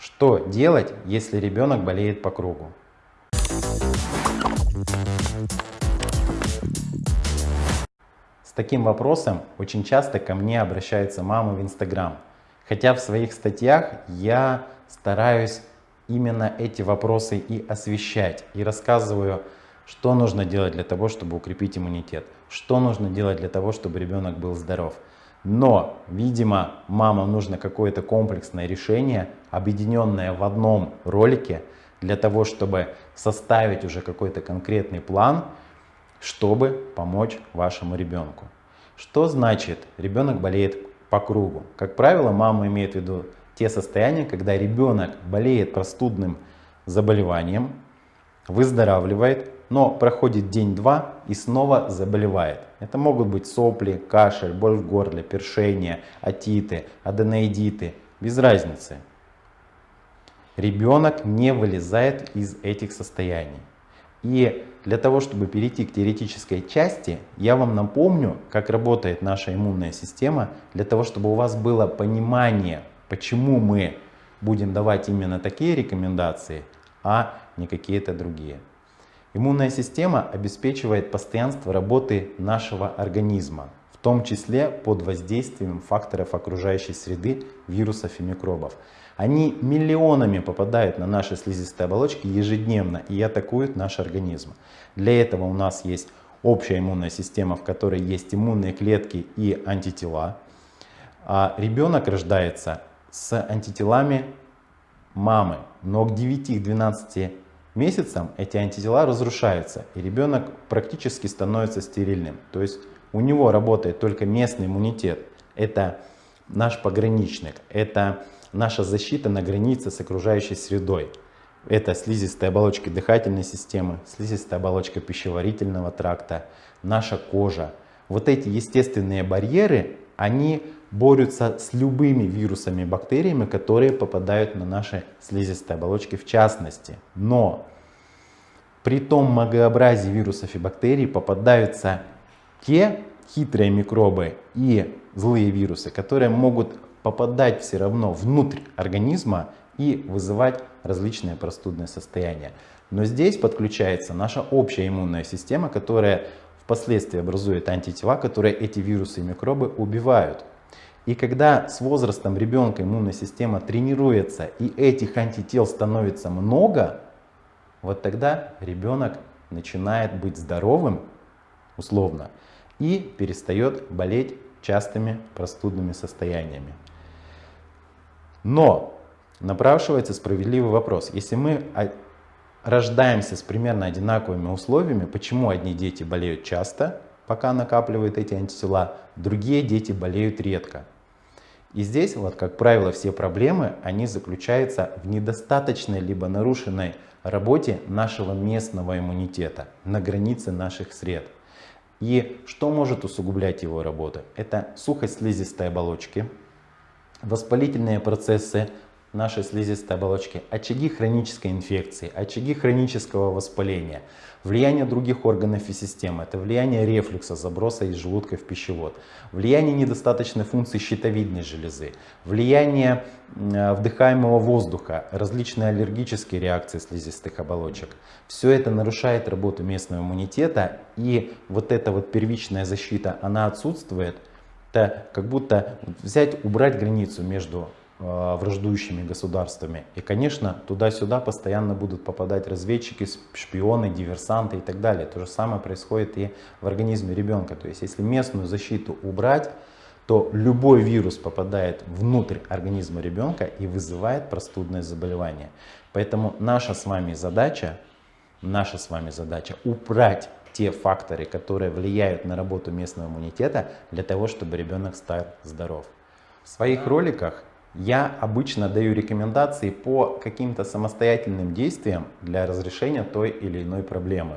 Что делать, если ребенок болеет по кругу? С таким вопросом очень часто ко мне обращаются мамы в Инстаграм. Хотя в своих статьях я стараюсь именно эти вопросы и освещать. И рассказываю, что нужно делать для того, чтобы укрепить иммунитет. Что нужно делать для того, чтобы ребенок был здоров. Но, видимо, мамам нужно какое-то комплексное решение, объединенное в одном ролике, для того, чтобы составить уже какой-то конкретный план, чтобы помочь вашему ребенку. Что значит ребенок болеет по кругу? Как правило, мама имеет в виду те состояния, когда ребенок болеет простудным заболеванием, выздоравливает, но проходит день-два и снова заболевает. Это могут быть сопли, кашель, боль в горле, першение, отиты, аденоидиты, без разницы. Ребенок не вылезает из этих состояний. И для того, чтобы перейти к теоретической части, я вам напомню, как работает наша иммунная система, для того, чтобы у вас было понимание, почему мы будем давать именно такие рекомендации, а не какие-то другие. Иммунная система обеспечивает постоянство работы нашего организма, в том числе под воздействием факторов окружающей среды, вирусов и микробов. Они миллионами попадают на наши слизистые оболочки ежедневно и атакуют наш организм. Для этого у нас есть общая иммунная система, в которой есть иммунные клетки и антитела. А ребенок рождается с антителами мамы, но к 9-12 месяцам эти антитела разрушаются, и ребенок практически становится стерильным. То есть у него работает только местный иммунитет. Это наш пограничник, это наша защита на границе с окружающей средой. Это слизистые оболочки дыхательной системы, слизистая оболочка пищеварительного тракта, наша кожа. Вот эти естественные барьеры, они борются с любыми вирусами и бактериями, которые попадают на наши слизистые оболочки в частности. Но при том многообразии вирусов и бактерий попадаются те хитрые микробы и злые вирусы, которые могут попадать все равно внутрь организма и вызывать различные простудные состояния. Но здесь подключается наша общая иммунная система, которая впоследствии образует антитела, которые эти вирусы и микробы убивают. И когда с возрастом ребенка иммунная система тренируется и этих антител становится много, вот тогда ребенок начинает быть здоровым, условно, и перестает болеть частыми простудными состояниями. Но напрашивается справедливый вопрос. Если мы рождаемся с примерно одинаковыми условиями, почему одни дети болеют часто, пока накапливают эти антитела, другие дети болеют редко. И здесь, вот, как правило, все проблемы, они заключаются в недостаточной либо нарушенной работе нашего местного иммунитета на границе наших сред. И что может усугублять его работу? Это сухость слизистой оболочки, воспалительные процессы, нашей слизистой оболочки, очаги хронической инфекции, очаги хронического воспаления, влияние других органов и систем, это влияние рефлюкса, заброса из желудка в пищевод, влияние недостаточной функции щитовидной железы, влияние э, вдыхаемого воздуха, различные аллергические реакции слизистых оболочек. Все это нарушает работу местного иммунитета и вот эта вот первичная защита, она отсутствует. Это как будто взять, убрать границу между враждующими государствами. И, конечно, туда-сюда постоянно будут попадать разведчики, шпионы, диверсанты и так далее. То же самое происходит и в организме ребенка. То есть, если местную защиту убрать, то любой вирус попадает внутрь организма ребенка и вызывает простудное заболевание. Поэтому наша с вами задача, наша с вами задача убрать те факторы, которые влияют на работу местного иммунитета, для того, чтобы ребенок стал здоров. В своих роликах я обычно даю рекомендации по каким-то самостоятельным действиям для разрешения той или иной проблемы.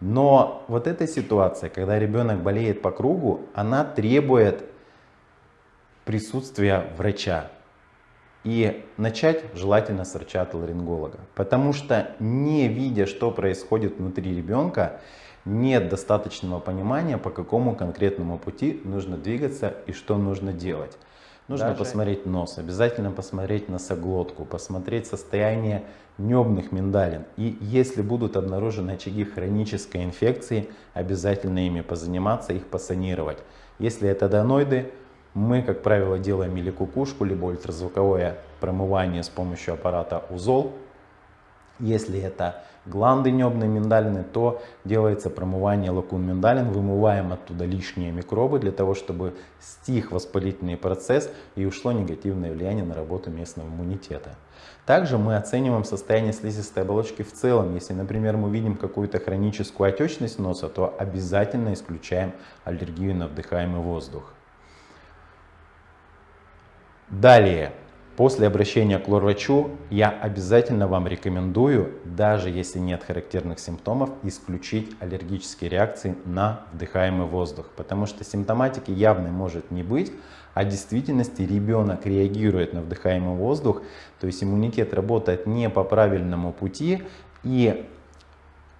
Но вот эта ситуация, когда ребенок болеет по кругу, она требует присутствия врача. И начать желательно с врача-ларинголога. Потому что не видя, что происходит внутри ребенка, нет достаточного понимания, по какому конкретному пути нужно двигаться и что нужно делать. Нужно Даже... посмотреть нос, обязательно посмотреть носоглотку, посмотреть состояние небных миндалин. И если будут обнаружены очаги хронической инфекции, обязательно ими позаниматься, их посанировать. Если это доноиды, мы, как правило, делаем или кукушку, либо ультразвуковое промывание с помощью аппарата УЗОЛ. Если это гланды небные миндалины, то делается промывание лакун миндалин, вымываем оттуда лишние микробы для того, чтобы стих воспалительный процесс и ушло негативное влияние на работу местного иммунитета. Также мы оцениваем состояние слизистой оболочки в целом. Если, например, мы видим какую-то хроническую отечность носа, то обязательно исключаем аллергию на вдыхаемый воздух. Далее, После обращения к лор-врачу я обязательно вам рекомендую, даже если нет характерных симптомов, исключить аллергические реакции на вдыхаемый воздух. Потому что симптоматики явной может не быть, а в действительности ребенок реагирует на вдыхаемый воздух, то есть иммунитет работает не по правильному пути и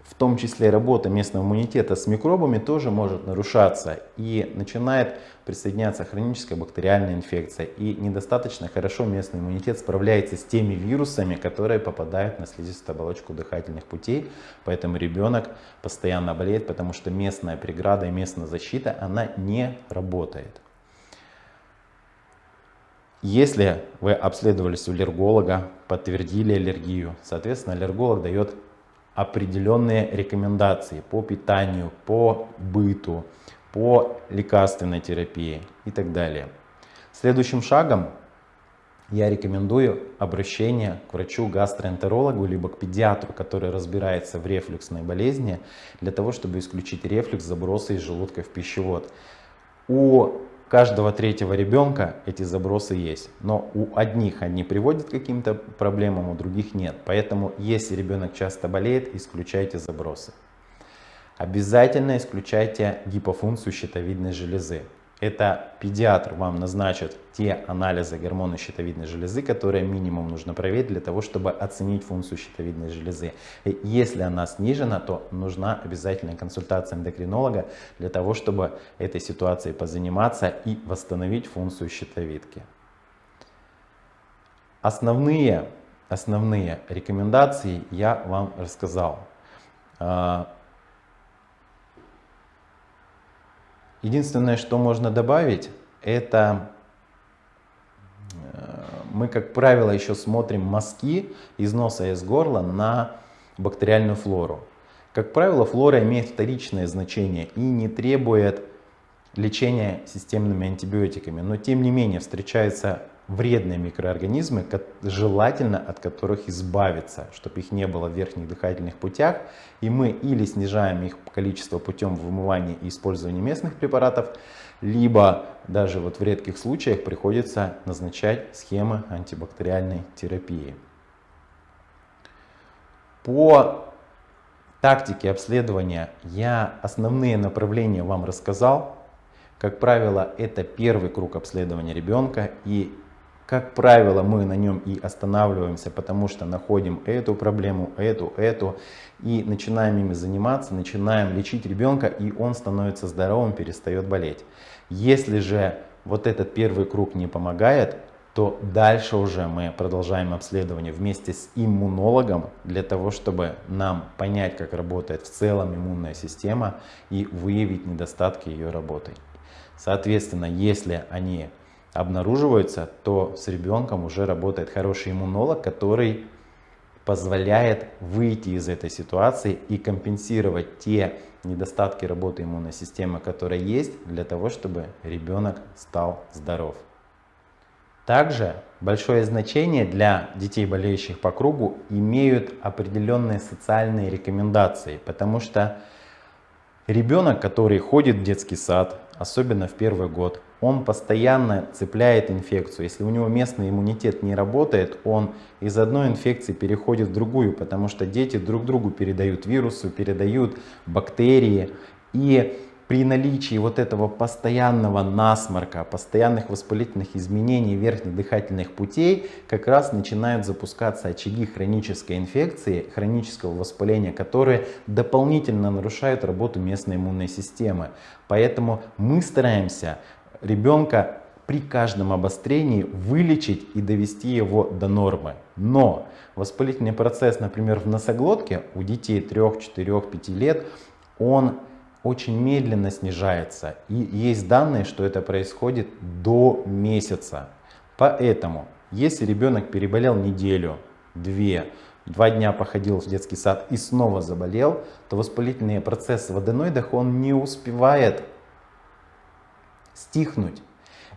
в том числе работа местного иммунитета с микробами тоже может нарушаться и начинает присоединяться хроническая бактериальная инфекция. И недостаточно хорошо местный иммунитет справляется с теми вирусами, которые попадают на слизистую оболочку дыхательных путей. Поэтому ребенок постоянно болеет, потому что местная преграда и местная защита, она не работает. Если вы обследовались у аллерголога, подтвердили аллергию, соответственно, аллерголог дает определенные рекомендации по питанию, по быту, по лекарственной терапии и так далее. Следующим шагом я рекомендую обращение к врачу-гастроэнтерологу либо к педиатру, который разбирается в рефлюксной болезни, для того, чтобы исключить рефлюкс, забросы из желудка в пищевод. У каждого третьего ребенка эти забросы есть. Но у одних они приводят к каким-то проблемам, у других нет. Поэтому, если ребенок часто болеет, исключайте забросы. Обязательно исключайте гипофункцию щитовидной железы. Это педиатр вам назначит те анализы гормона щитовидной железы, которые минимум нужно проверить для того, чтобы оценить функцию щитовидной железы. И если она снижена, то нужна обязательная консультация эндокринолога для того, чтобы этой ситуацией позаниматься и восстановить функцию щитовидки. Основные, основные рекомендации я вам рассказал. А, Единственное, что можно добавить, это э, мы, как правило, еще смотрим мазки из носа и из горла на бактериальную флору. Как правило, флора имеет вторичное значение и не требует лечения системными антибиотиками. Но тем не менее встречаются вредные микроорганизмы, желательно от которых избавиться, чтобы их не было в верхних дыхательных путях. И мы или снижаем их количество путем вымывания и использования местных препаратов, либо даже вот в редких случаях приходится назначать схемы антибактериальной терапии. По тактике обследования я основные направления вам рассказал. Как правило, это первый круг обследования ребенка и как правило, мы на нем и останавливаемся, потому что находим эту проблему, эту, эту, и начинаем ими заниматься, начинаем лечить ребенка, и он становится здоровым, перестает болеть. Если же вот этот первый круг не помогает, то дальше уже мы продолжаем обследование вместе с иммунологом для того, чтобы нам понять, как работает в целом иммунная система и выявить недостатки ее работы. Соответственно, если они обнаруживаются, то с ребенком уже работает хороший иммунолог, который позволяет выйти из этой ситуации и компенсировать те недостатки работы иммунной системы, которые есть, для того, чтобы ребенок стал здоров. Также большое значение для детей, болеющих по кругу, имеют определенные социальные рекомендации, потому что ребенок, который ходит в детский сад, особенно в первый год, он постоянно цепляет инфекцию. Если у него местный иммунитет не работает, он из одной инфекции переходит в другую, потому что дети друг другу передают вирусы, передают бактерии. И при наличии вот этого постоянного насморка, постоянных воспалительных изменений верхних дыхательных путей, как раз начинают запускаться очаги хронической инфекции, хронического воспаления, которые дополнительно нарушают работу местной иммунной системы. Поэтому мы стараемся ребенка при каждом обострении вылечить и довести его до нормы. Но воспалительный процесс, например, в носоглотке у детей 3, 4, 5 лет, он очень медленно снижается. И есть данные, что это происходит до месяца. Поэтому, если ребенок переболел неделю, две, два дня походил в детский сад и снова заболел, то воспалительный процесс в аденоидах он не успевает стихнуть.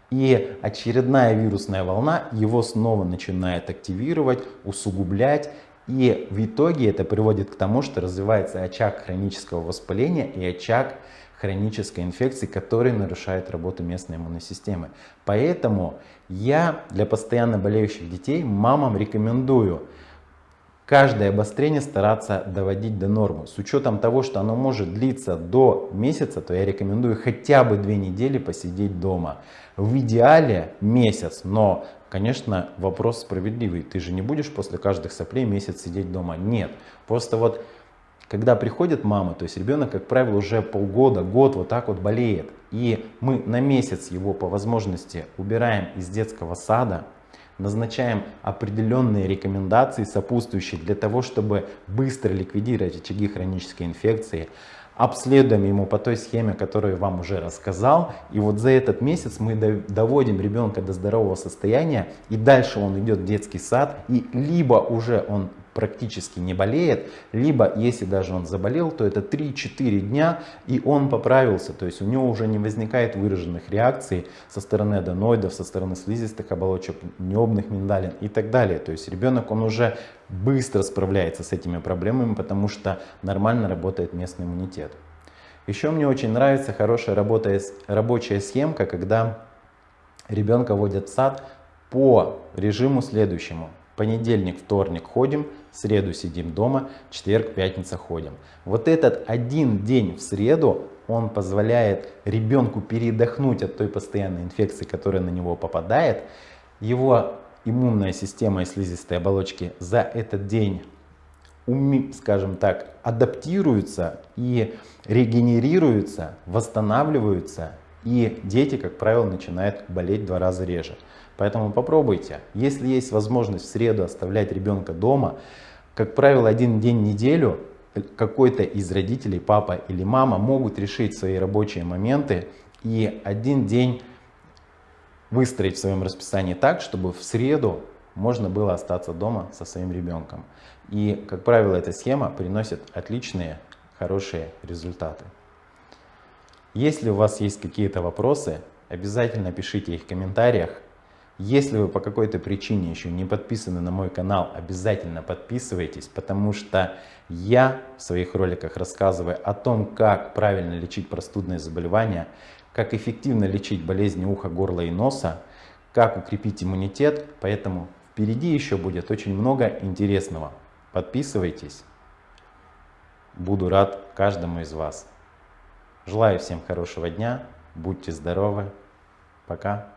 И очередная вирусная волна его снова начинает активировать, усугублять. И в итоге это приводит к тому, что развивается очаг хронического воспаления и очаг хронической инфекции, который нарушает работу местной иммунной системы. Поэтому я для постоянно болеющих детей мамам рекомендую каждое обострение стараться доводить до нормы. С учетом того, что оно может длиться до месяца, то я рекомендую хотя бы две недели посидеть дома. В идеале месяц, но, конечно, вопрос справедливый. Ты же не будешь после каждых соплей месяц сидеть дома. Нет. Просто вот, когда приходит мама, то есть ребенок, как правило, уже полгода, год вот так вот болеет. И мы на месяц его по возможности убираем из детского сада, назначаем определенные рекомендации сопутствующие для того, чтобы быстро ликвидировать очаги хронической инфекции, обследуем ему по той схеме, которую я вам уже рассказал. И вот за этот месяц мы доводим ребенка до здорового состояния, и дальше он идет в детский сад, и либо уже он практически не болеет, либо если даже он заболел, то это 3-4 дня и он поправился, то есть у него уже не возникает выраженных реакций со стороны аденоидов, со стороны слизистых оболочек, небных миндалин и так далее. То есть ребенок он уже быстро справляется с этими проблемами, потому что нормально работает местный иммунитет. Еще мне очень нравится хорошая работа, рабочая схемка, когда ребенка водят в сад по режиму следующему. Понедельник, вторник ходим, в среду сидим дома, четверг, пятница ходим. Вот этот один день в среду, он позволяет ребенку передохнуть от той постоянной инфекции, которая на него попадает. Его иммунная система и слизистые оболочки за этот день, скажем так, адаптируются и регенерируются, восстанавливаются. И дети, как правило, начинают болеть два раза реже. Поэтому попробуйте. Если есть возможность в среду оставлять ребенка дома, как правило, один день в неделю какой-то из родителей, папа или мама, могут решить свои рабочие моменты и один день выстроить в своем расписании так, чтобы в среду можно было остаться дома со своим ребенком. И, как правило, эта схема приносит отличные, хорошие результаты. Если у вас есть какие-то вопросы, обязательно пишите их в комментариях. Если вы по какой-то причине еще не подписаны на мой канал, обязательно подписывайтесь, потому что я в своих роликах рассказываю о том, как правильно лечить простудные заболевания, как эффективно лечить болезни уха, горла и носа, как укрепить иммунитет, поэтому впереди еще будет очень много интересного. Подписывайтесь, буду рад каждому из вас. Желаю всем хорошего дня, будьте здоровы, пока.